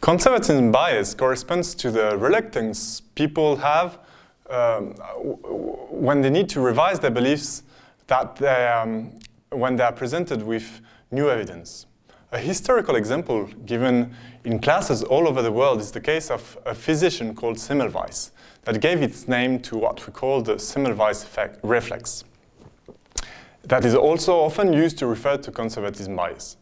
Conservatism bias corresponds to the reluctance people have um, when they need to revise their beliefs that they, um, when they are presented with new evidence. A historical example given in classes all over the world is the case of a physician called Semmelweis that gave its name to what we call the Semmelweis reflex. That is also often used to refer to conservatism bias.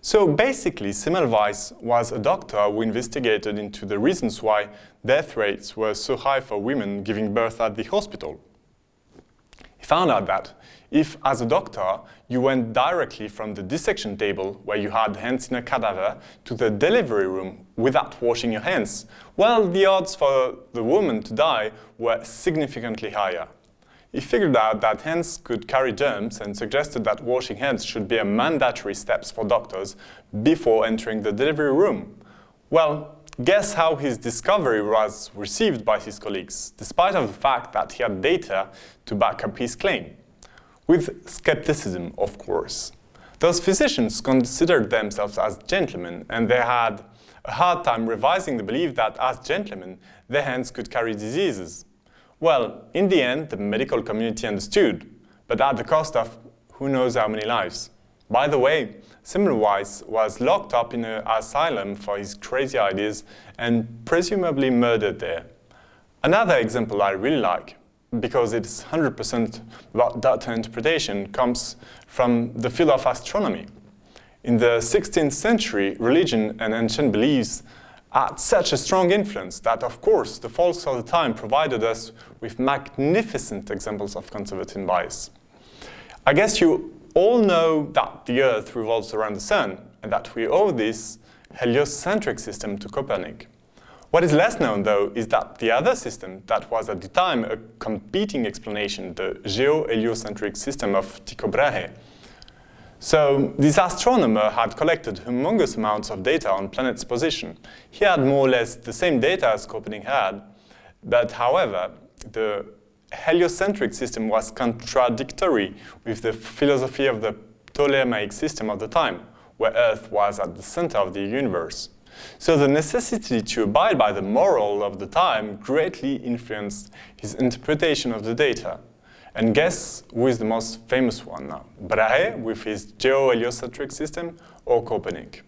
So basically, Semmelweis was a doctor who investigated into the reasons why death rates were so high for women giving birth at the hospital. He found out that if, as a doctor, you went directly from the dissection table, where you had hands in a cadaver, to the delivery room without washing your hands, well, the odds for the woman to die were significantly higher. He figured out that hands could carry germs and suggested that washing hands should be a mandatory step for doctors before entering the delivery room. Well, guess how his discovery was received by his colleagues, despite of the fact that he had data to back up his claim. With skepticism, of course. Those physicians considered themselves as gentlemen, and they had a hard time revising the belief that as gentlemen, their hands could carry diseases. Well, in the end, the medical community understood, but at the cost of who knows how many lives. By the way, Semmelweis was locked up in an asylum for his crazy ideas and presumably murdered there. Another example I really like, because it's 100% about data interpretation, comes from the field of astronomy. In the 16th century, religion and ancient beliefs had such a strong influence that, of course, the folks of the time provided us with magnificent examples of conservative bias. I guess you all know that the Earth revolves around the Sun and that we owe this heliocentric system to Copernic. What is less known, though, is that the other system that was at the time a competing explanation, the geo-heliocentric system of Tycho Brahe, so this astronomer had collected humongous amounts of data on planets' position. He had more or less the same data as Copernic had, but however, the heliocentric system was contradictory with the philosophy of the Ptolemaic system of the time, where Earth was at the center of the universe. So the necessity to abide by the moral of the time greatly influenced his interpretation of the data. And guess who is the most famous one now? Brahe with his geo-heliocentric system or Copernic?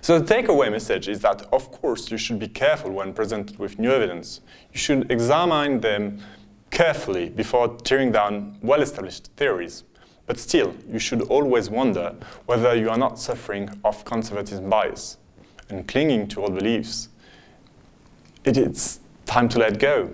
So the takeaway message is that, of course, you should be careful when presented with new evidence. You should examine them carefully before tearing down well-established theories. But still, you should always wonder whether you are not suffering of conservatism bias and clinging to old beliefs. It is time to let go.